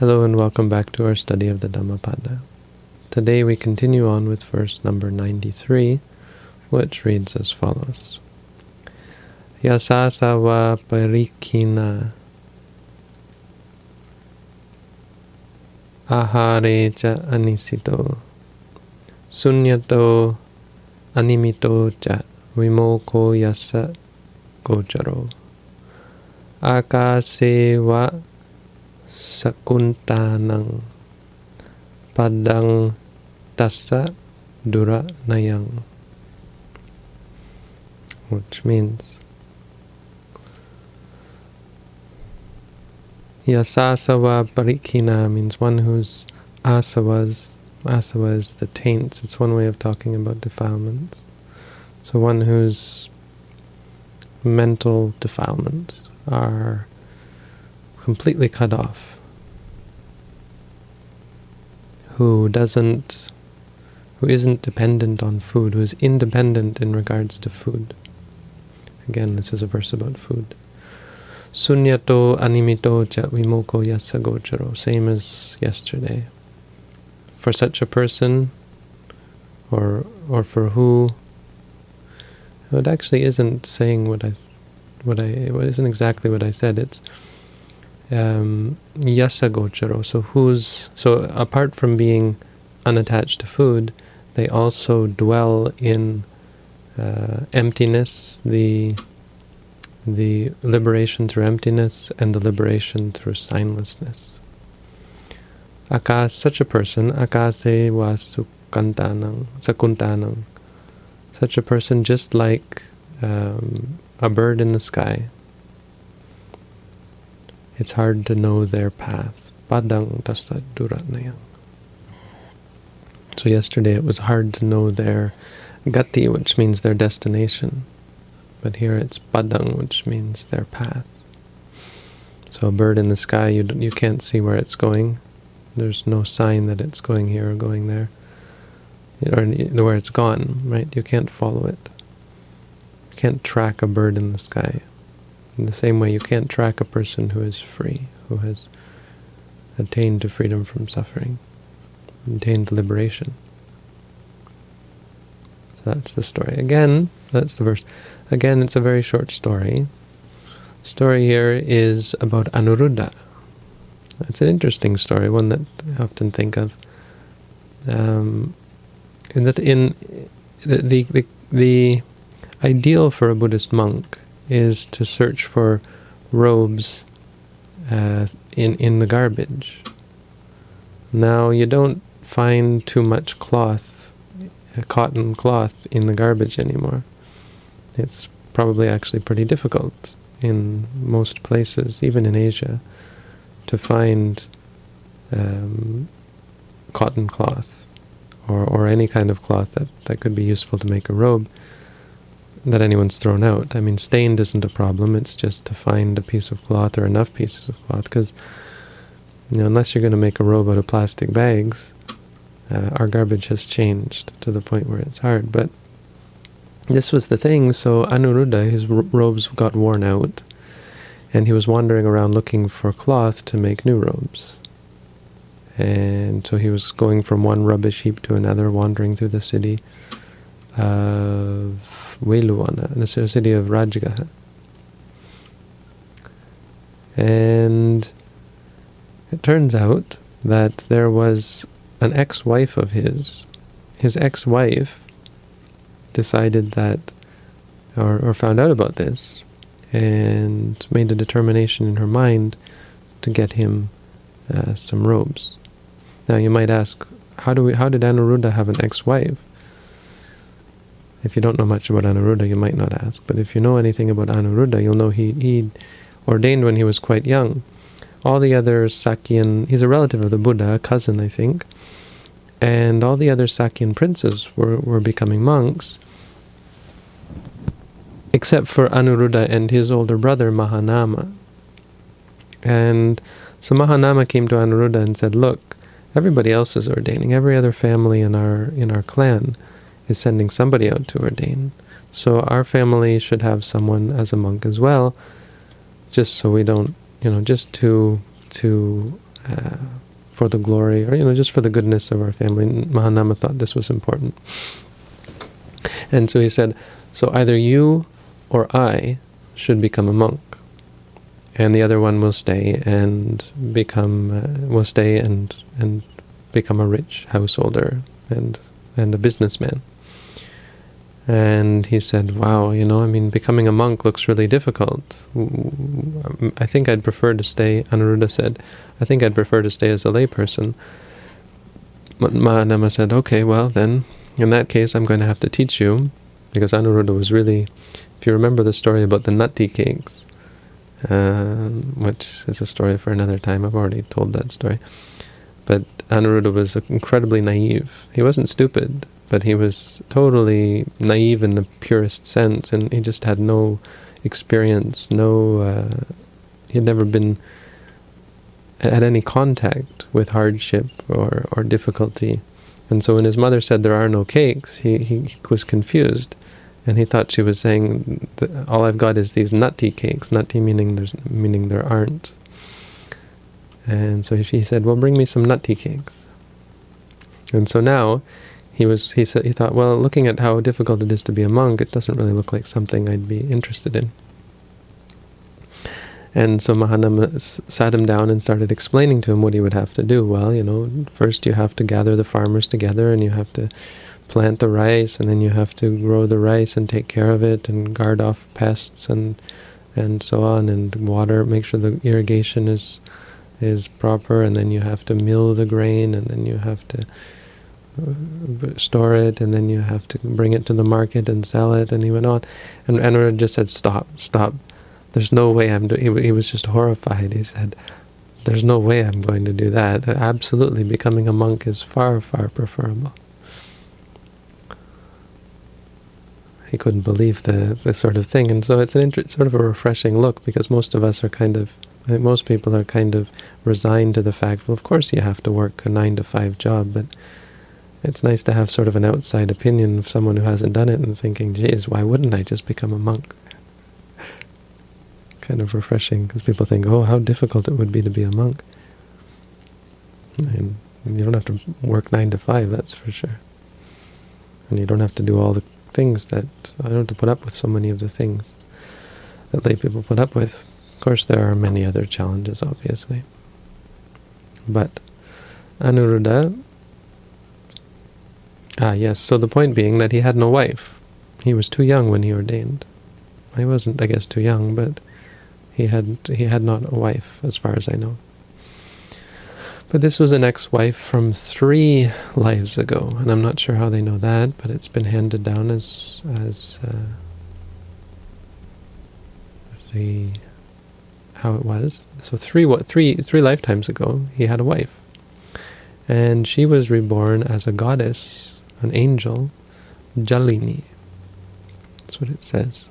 Hello and welcome back to our study of the Dhammapada. Today we continue on with verse number 93, which reads as follows. Yasasava parikina ahare cha anisito sunyato animito cha vimoko yasa gocharo akase wa sakuntanang padang tasa dura nayang which means Yasasava parikina means one whose asavas, asava is the taints, it's one way of talking about defilements. So one whose mental defilements are completely cut off, who doesn't, who isn't dependent on food, who is independent in regards to food. Again, this is a verse about food. Sunyato animito cha vimoko yasagocharo, same as yesterday. For such a person, or or for who, it actually isn't saying what I, what I, it isn't exactly what I said. It's um, yasagocharo. So who's so apart from being unattached to food, they also dwell in uh, emptiness, the the liberation through emptiness and the liberation through signlessness. Akas, such a person, akase sakuntanang. Such a person just like um, a bird in the sky. It's hard to know their path. Padang. So yesterday it was hard to know their gati, which means their destination. But here it's padang, which means their path. So a bird in the sky, you you can't see where it's going. There's no sign that it's going here or going there, or where it's gone. Right? You can't follow it. You can't track a bird in the sky. In the same way, you can't track a person who is free, who has attained to freedom from suffering, attained liberation. So that's the story. Again, that's the verse. Again, it's a very short story. The story here is about Anuruddha. It's an interesting story, one that I often think of. Um, in that, in the, the the ideal for a Buddhist monk is to search for robes uh, in in the garbage. Now you don't find too much cloth, uh, cotton cloth in the garbage anymore it's probably actually pretty difficult in most places, even in Asia, to find um, cotton cloth or, or any kind of cloth that, that could be useful to make a robe that anyone's thrown out. I mean, stained isn't a problem, it's just to find a piece of cloth or enough pieces of cloth, because you know, unless you're going to make a robe out of plastic bags, uh, our garbage has changed to the point where it's hard. But this was the thing, so Anuruddha, his robes got worn out, and he was wandering around looking for cloth to make new robes. And so he was going from one rubbish heap to another, wandering through the city of Veluwana, the city of Rajgaha. And it turns out that there was an ex-wife of his. His ex-wife decided that, or, or found out about this, and made a determination in her mind to get him uh, some robes. Now you might ask, how do we? How did Anuruddha have an ex-wife? If you don't know much about Anuruddha, you might not ask. But if you know anything about Anuruddha, you'll know he he ordained when he was quite young. All the other Sakyan, he's a relative of the Buddha, a cousin, I think, and all the other Sakyan princes were, were becoming monks, except for Anuruddha and his older brother Mahanama. And so Mahanama came to Anuruddha and said, look, everybody else is ordaining. Every other family in our in our clan is sending somebody out to ordain. So our family should have someone as a monk as well, just so we don't, you know, just to to uh, for the glory, or you know, just for the goodness of our family. Mahanama thought this was important. And so he said, so either you or I should become a monk, and the other one will stay and become uh, will stay and and become a rich householder and and a businessman. And he said, wow, you know, I mean, becoming a monk looks really difficult. I think I'd prefer to stay, Anuruddha said, I think I'd prefer to stay as a layperson. Mahanama said, okay, well then, in that case, I'm going to have to teach you, because Anuruddha was really, if you remember the story about the nutty cakes, uh, which is a story for another time, I've already told that story, but Anuruddha was incredibly naive. He wasn't stupid, but he was totally naive in the purest sense, and he just had no experience, no, uh, he had never been had any contact with hardship or, or difficulty. And so when his mother said there are no cakes, he, he, he was confused. And he thought she was saying, all I've got is these nutty cakes, nutty meaning, there's, meaning there aren't. And so she said, well, bring me some nutty cakes. And so now he was he said he thought, well, looking at how difficult it is to be a monk, it doesn't really look like something I'd be interested in. And so Mahanama sat him down and started explaining to him what he would have to do. Well, you know, first you have to gather the farmers together and you have to plant the rice and then you have to grow the rice and take care of it and guard off pests and and so on and water, make sure the irrigation is is proper and then you have to mill the grain and then you have to Uh, store it and then you have to bring it to the market and sell it and he went on. And Anwar just said stop stop. There's no way I'm doing he, he was just horrified. He said there's no way I'm going to do that. Absolutely becoming a monk is far far preferable. He couldn't believe the, the sort of thing. And so it's an sort of a refreshing look because most of us are kind of most people are kind of resigned to the fact, well, of course you have to work a nine to five job, but it's nice to have sort of an outside opinion of someone who hasn't done it and thinking, geez, why wouldn't I just become a monk? kind of refreshing, because people think, oh, how difficult it would be to be a monk. And you don't have to work nine to five, that's for sure. And you don't have to do all the things that, I don't have to put up with so many of the things that lay people put up with. Of course, there are many other challenges, obviously. But Anuruddha, ah yes, so the point being that he had no wife. He was too young when he ordained. He wasn't, I guess, too young, but he had he had not a wife, as far as I know. But this was an ex-wife from three lives ago, and I'm not sure how they know that, but it's been handed down as as uh, the how it was. So three what three three lifetimes ago, he had a wife, and she was reborn as a goddess, an angel, Jalini. That's what it says.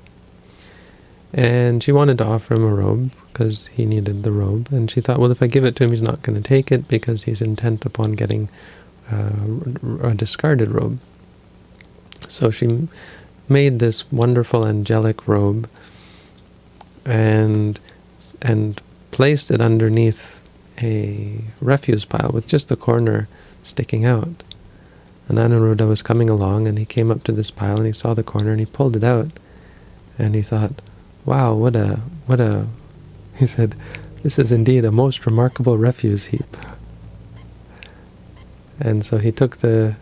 And she wanted to offer him a robe because he needed the robe, and she thought, well, if I give it to him, he's not going to take it because he's intent upon getting uh, a discarded robe. So she made this wonderful angelic robe, and and placed it underneath a refuse pile with just the corner sticking out. And Anuruddha was coming along and he came up to this pile and he saw the corner and he pulled it out. And he thought, wow, what a, what a, he said, this is indeed a most remarkable refuse heap. And so he took the,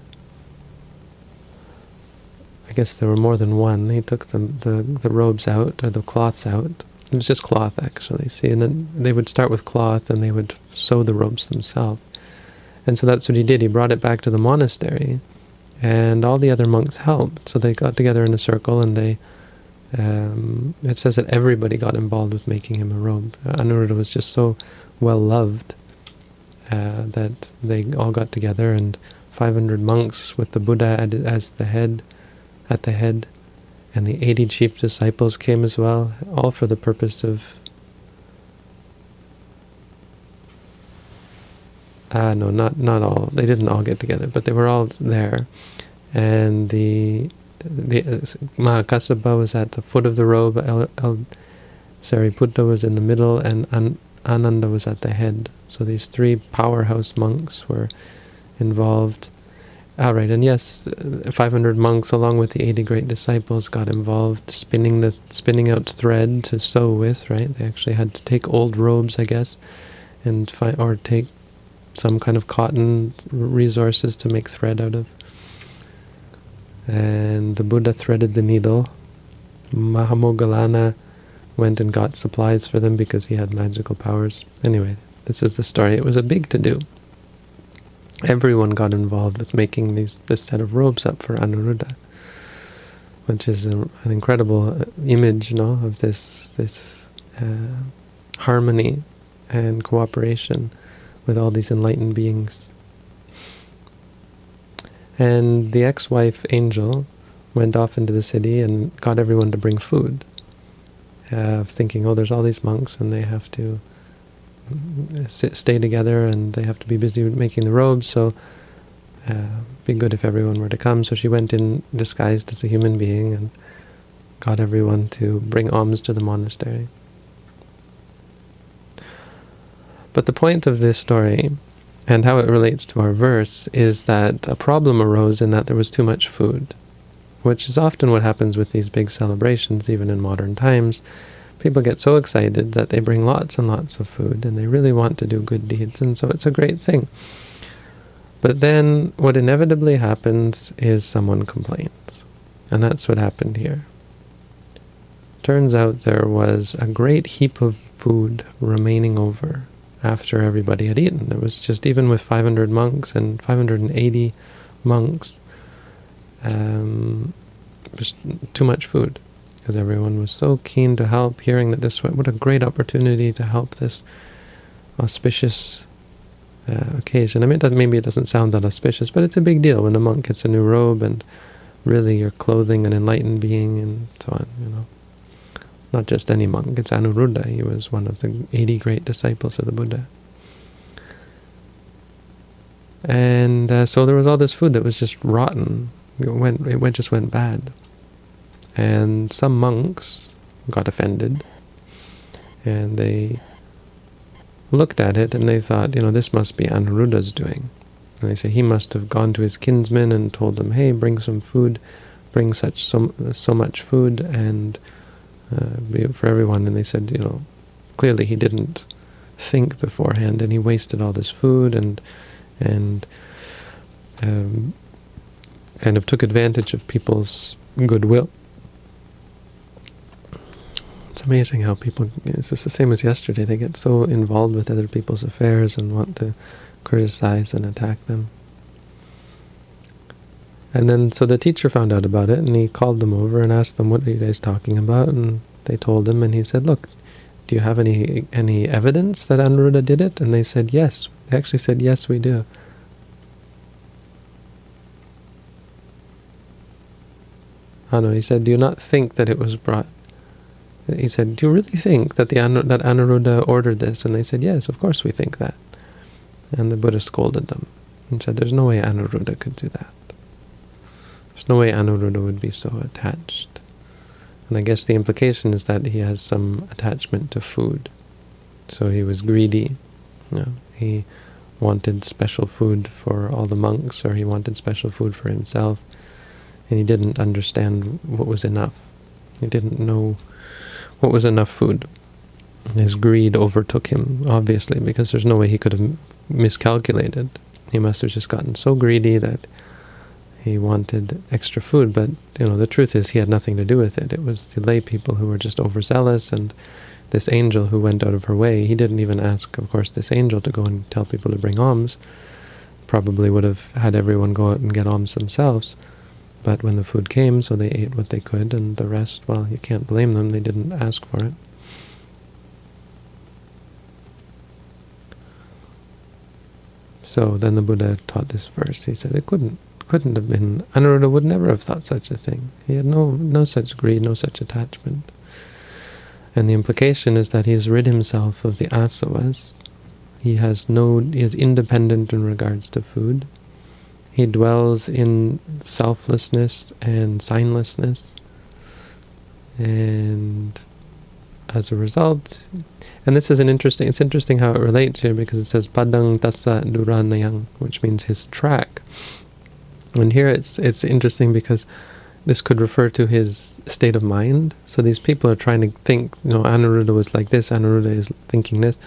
I guess there were more than one, he took the, the, the robes out, or the cloths out, it was just cloth, actually. See, and then they would start with cloth, and they would sew the robes themselves. And so that's what he did. He brought it back to the monastery, and all the other monks helped. So they got together in a circle, and they. Um, it says that everybody got involved with making him a robe. Anuruddha was just so well loved uh, that they all got together, and 500 monks with the Buddha as the head, at the head, and the 80 chief disciples came as well, all for the purpose of... uh, no, not not all. They didn't all get together, but they were all there. And the the uh, Mahakasapa was at the foot of the robe, El, El Sariputta was in the middle, and An, Ananda was at the head. So these three powerhouse monks were involved. All right, and yes, uh, 500 monks along with the 80 great disciples got involved spinning the spinning out thread to sew with, right? They actually had to take old robes, I guess, and or take some kind of cotton resources to make thread out of. And the Buddha threaded the needle. Mahamoggallana went and got supplies for them because he had magical powers. Anyway, this is the story. It was a big to-do everyone got involved with making these this set of robes up for Anuruddha, which is a, an incredible uh, image, know, of this this uh, harmony and cooperation with all these enlightened beings. And the ex-wife, Angel, went off into the city and got everyone to bring food, uh, thinking, oh, there's all these monks and they have to sit, stay together and they have to be busy making the robes, so uh, be good if everyone were to come. So she went in disguised as a human being and got everyone to bring alms to the monastery. But the point of this story, and how it relates to our verse, is that a problem arose in that there was too much food, which is often what happens with these big celebrations, even in modern times people get so excited that they bring lots and lots of food and they really want to do good deeds, and so it's a great thing. But then what inevitably happens is someone complains. And that's what happened here. Turns out there was a great heap of food remaining over after everybody had eaten. There was just, even with 500 monks and 580 monks, um, just too much food because everyone was so keen to help, hearing that this, what a great opportunity to help this auspicious uh, occasion. I mean, it maybe it doesn't sound that auspicious, but it's a big deal when a monk gets a new robe and really you're clothing an enlightened being and so on, you know. Not just any monk, it's Anuruddha. He was one of the 80 great disciples of the Buddha. And uh, so there was all this food that was just rotten. It went, it went, just went bad. And some monks got offended, and they looked at it and they thought, you know, this must be Anuruddha's doing. And they say he must have gone to his kinsmen and told them, hey, bring some food, bring such so, so much food and uh, for everyone. And they said, you know, clearly he didn't think beforehand and he wasted all this food and and um, kind of took advantage of people's goodwill it's amazing how people, it's just the same as yesterday, they get so involved with other people's affairs and want to criticize and attack them. And then, so the teacher found out about it, and he called them over and asked them, what are you guys talking about? And they told him, and he said, look, do you have any any evidence that Anuruddha did it? And they said, yes. They actually said, yes, we do. Oh no, he said, do you not think that it was brought he said, do you really think that, the that Anuruddha ordered this? And they said, yes, of course we think that. And the Buddha scolded them and said, there's no way Anuruddha could do that. There's no way Anuruddha would be so attached. And I guess the implication is that he has some attachment to food. So he was greedy. You know, he wanted special food for all the monks, or he wanted special food for himself, and he didn't understand what was enough. He didn't know what was enough food. His greed overtook him, obviously, because there's no way he could have miscalculated. He must have just gotten so greedy that he wanted extra food, but you know the truth is he had nothing to do with it. It was the lay people who were just overzealous, and this angel who went out of her way. He didn't even ask, of course, this angel to go and tell people to bring alms. Probably would have had everyone go out and get alms themselves. But when the food came, so they ate what they could, and the rest, well, you can't blame them, they didn't ask for it. So then the Buddha taught this verse. He said it couldn't couldn't have been Anuruddha would never have thought such a thing. He had no no such greed, no such attachment. And the implication is that he has rid himself of the asavas. He has no he is independent in regards to food. He dwells in selflessness and signlessness. And as a result, and this is an interesting, it's interesting how it relates here because it says padang tassa duranayang, which means his track. And here it's it's interesting because this could refer to his state of mind. So these people are trying to think, you know, Anuruddha was like this, Anuruddha is thinking this.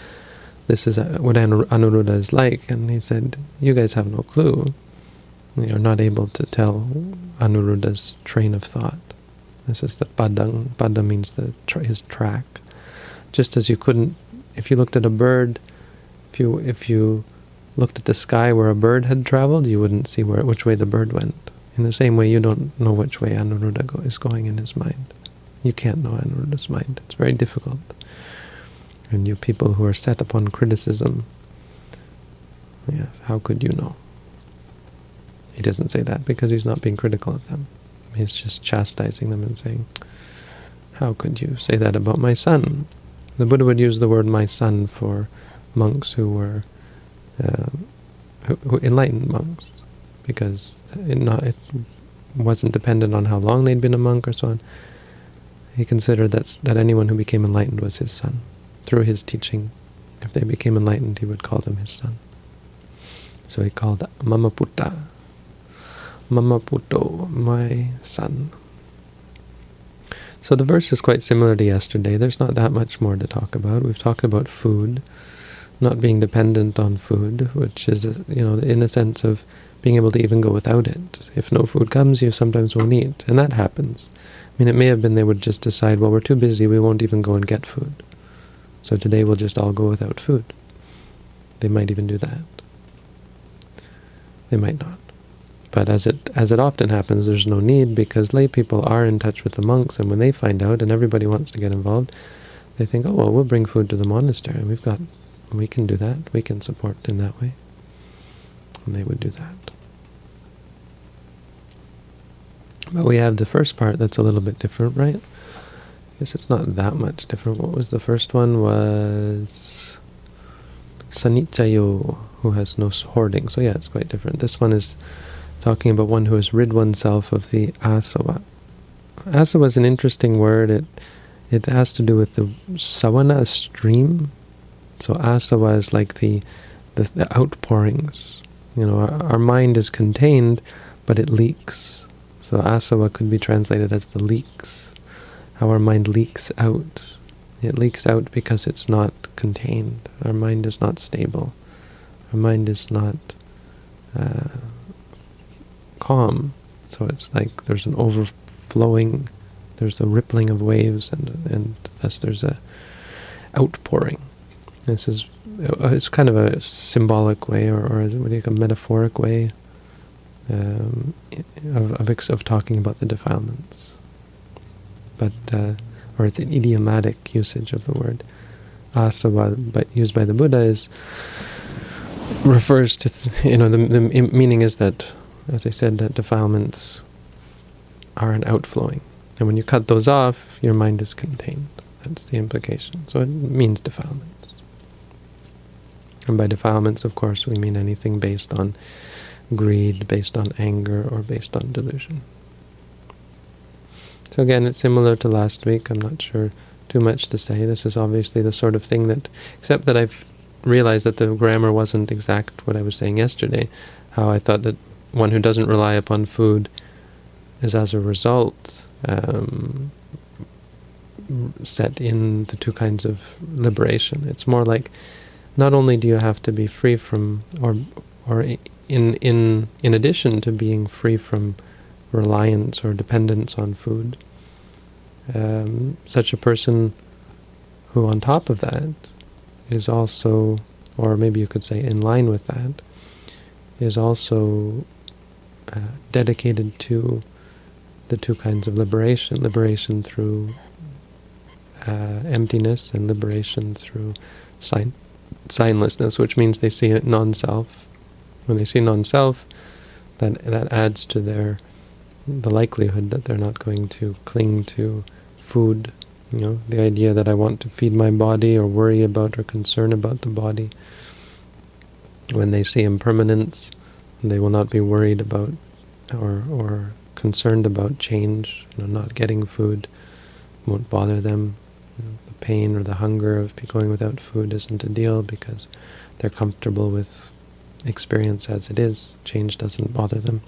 This is uh, what Anuruddha is like. And he said, you guys have no clue. You're not able to tell Anuruddha's train of thought. This is the padang. Pada means the tra his track. Just as you couldn't, if you looked at a bird, if you if you looked at the sky where a bird had traveled, you wouldn't see where which way the bird went. In the same way, you don't know which way Anuruddha go, is going in his mind. You can't know Anuruddha's mind. It's very difficult. And you people who are set upon criticism, yes, how could you know? He doesn't say that because he's not being critical of them. He's just chastising them and saying, how could you say that about my son? The Buddha would use the word my son for monks who were uh, who, who enlightened monks because it, not, it wasn't dependent on how long they'd been a monk or so on. He considered that, that anyone who became enlightened was his son. Through his teaching, if they became enlightened, he would call them his son. So he called Mama Putta, Mama Puto, my son. So the verse is quite similar to yesterday. There's not that much more to talk about. We've talked about food, not being dependent on food, which is, you know, in the sense of being able to even go without it. If no food comes, you sometimes won't eat, and that happens. I mean, it may have been they would just decide, well, we're too busy, we won't even go and get food. So today we'll just all go without food. They might even do that. They might not. But as it as it often happens, there's no need because lay people are in touch with the monks, and when they find out, and everybody wants to get involved, they think, oh well, we'll bring food to the monastery. And we've got, we can do that. We can support in that way, and they would do that. But we have the first part that's a little bit different, right? I guess it's not that much different. What was the first one? Was Sanichayo, who has no hoarding. So yeah, it's quite different. This one is talking about one who has rid oneself of the asava. Asava is an interesting word. It it has to do with the sawana, stream. So asava is like the, the, the outpourings. You know, our, our mind is contained, but it leaks. So asava could be translated as the leaks, how our mind leaks out. It leaks out because it's not contained. Our mind is not stable. Our mind is not uh, calm. So it's like there's an overflowing, there's a rippling of waves, and and thus there's a outpouring. This is it's kind of a symbolic way, or, or what do you call a metaphoric way um, of, of, of talking about the defilements. But, uh, or it's an idiomatic usage of the word. Asava, but used by the Buddha, is refers to, you know, the, the meaning is that, as I said, that defilements are an outflowing. And when you cut those off, your mind is contained. That's the implication. So it means defilements. And by defilements, of course, we mean anything based on greed, based on anger, or based on delusion. So again, it's similar to last week. I'm not sure too much to say. This is obviously the sort of thing that, except that I've realized that the grammar wasn't exact what I was saying yesterday, how I thought that one who doesn't rely upon food is as a result um, set in the two kinds of liberation. It's more like not only do you have to be free from, or or in in in addition to being free from reliance or dependence on food, um, such a person who, on top of that, is also, or maybe you could say in line with that, is also uh, dedicated to the two kinds of liberation, liberation through uh, emptiness and liberation through sign signlessness, which means they see non-self when they see non-self, that that adds to their the likelihood that they're not going to cling to food. You know, the idea that I want to feed my body or worry about or concern about the body. When they see impermanence, they will not be worried about or or concerned about change. You know, not getting food won't bother them. Pain or the hunger of going without food isn't a deal because they're comfortable with experience as it is. Change doesn't bother them.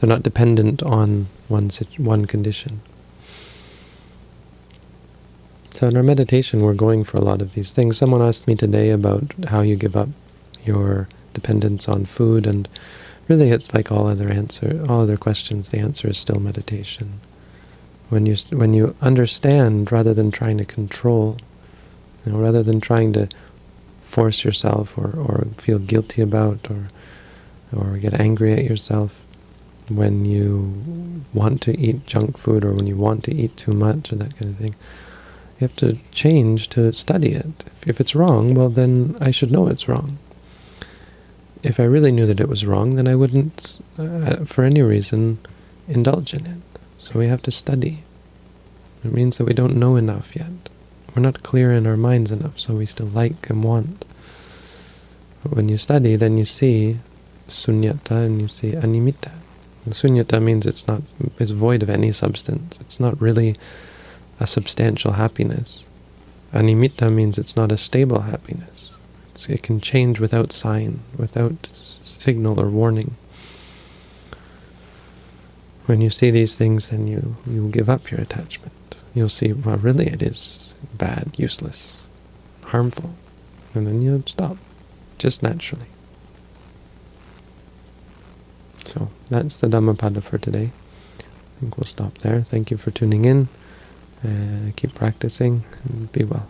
They're not dependent on one one condition. So in our meditation, we're going for a lot of these things. Someone asked me today about how you give up your dependence on food, and really it's like all other answer, all other questions. The answer is still meditation. When you when you understand, rather than trying to control, you know, rather than trying to force yourself or or feel guilty about or or get angry at yourself when you want to eat junk food or when you want to eat too much or that kind of thing you have to change to study it. If it's wrong, well then I should know it's wrong. If I really knew that it was wrong, then I wouldn't, uh, for any reason, indulge in it. So we have to study. It means that we don't know enough yet. We're not clear in our minds enough, so we still like and want. But when you study, then you see sunyata and you see animitta. And sunyata means it's not it's void of any substance. It's not really a substantial happiness. Animitta means it's not a stable happiness. It's, it can change without sign, without signal or warning. When you see these things, then you, you give up your attachment. You'll see, well, really it is bad, useless, harmful. And then you stop, just naturally. So that's the Dhammapada for today. I think we'll stop there. Thank you for tuning in. Uh, keep practicing and be well.